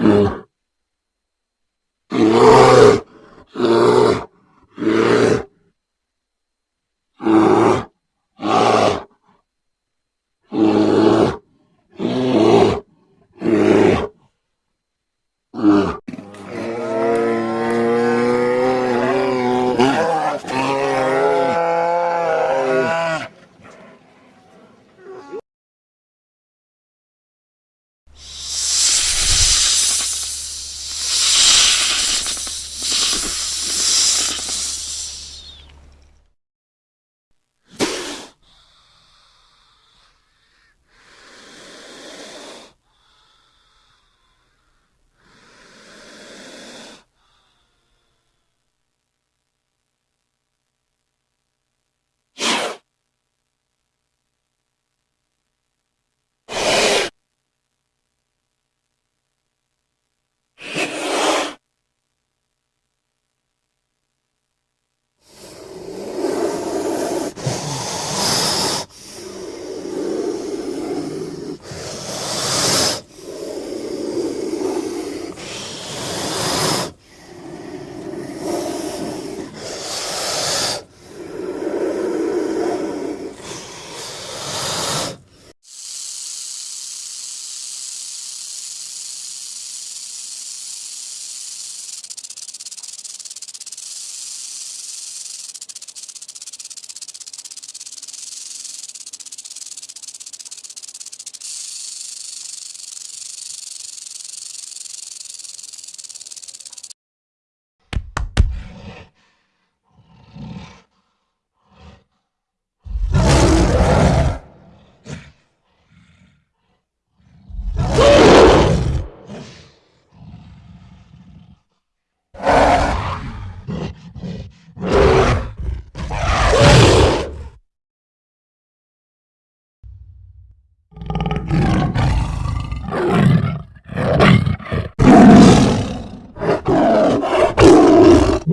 Mm.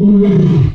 already.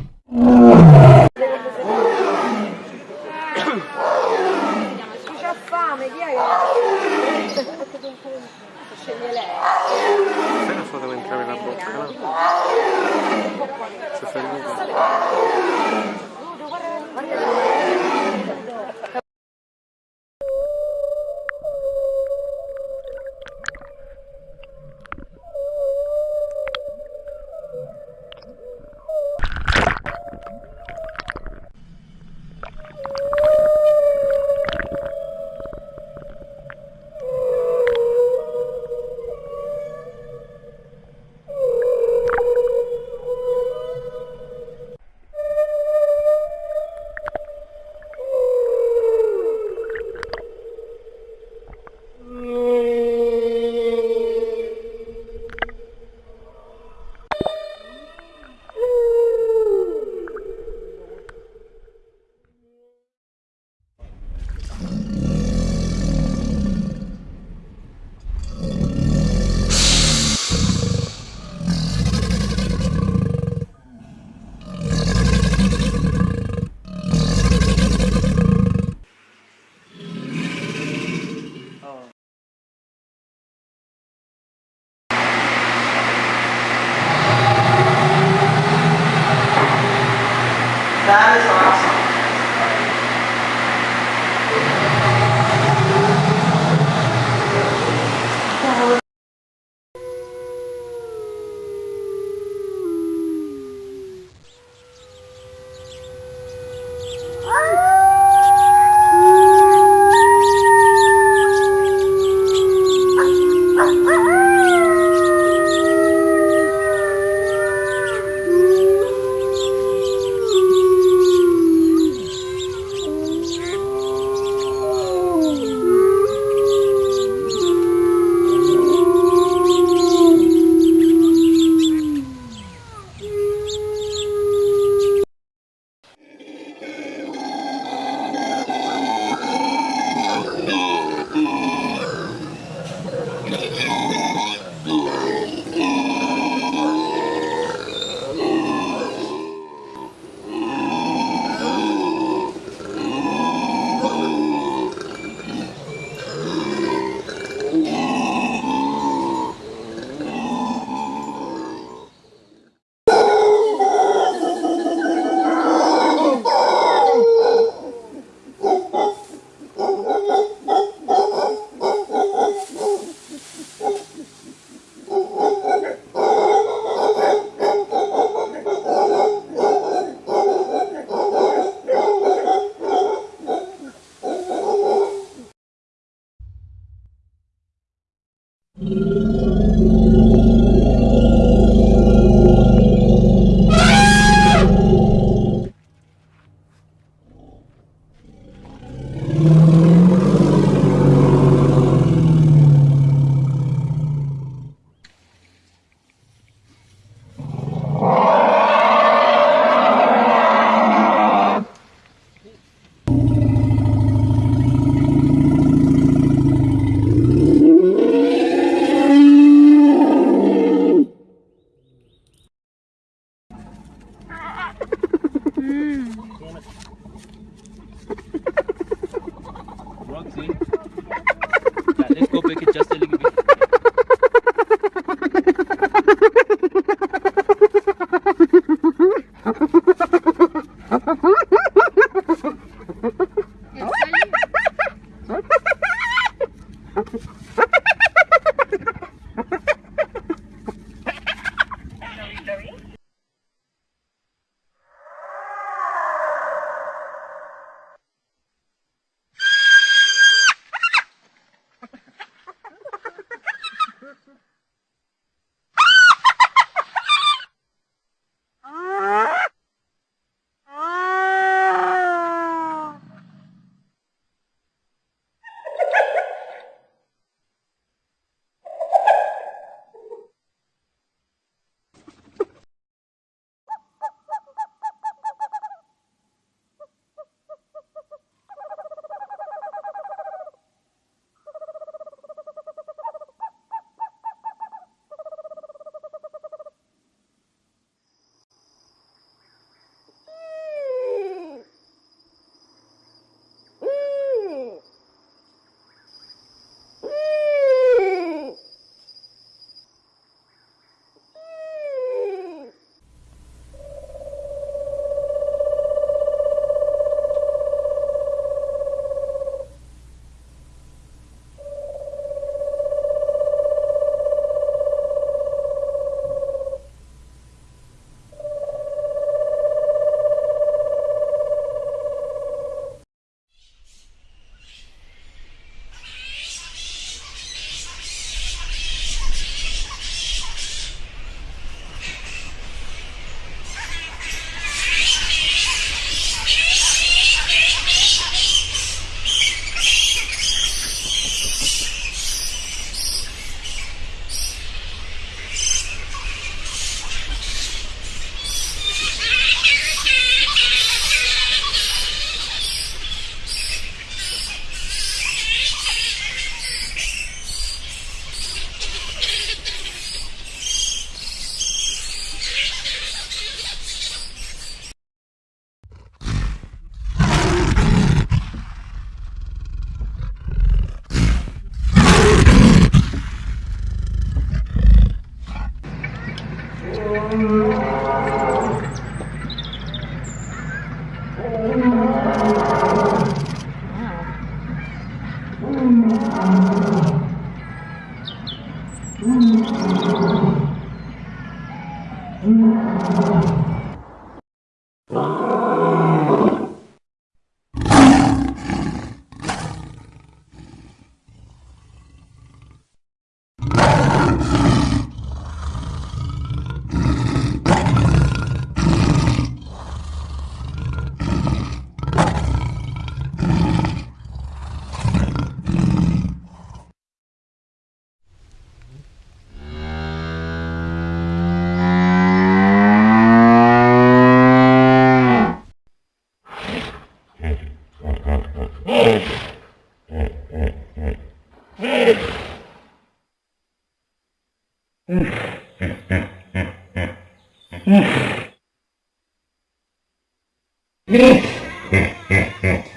え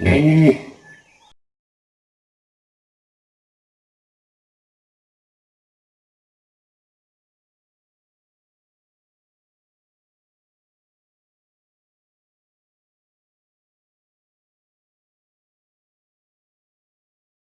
え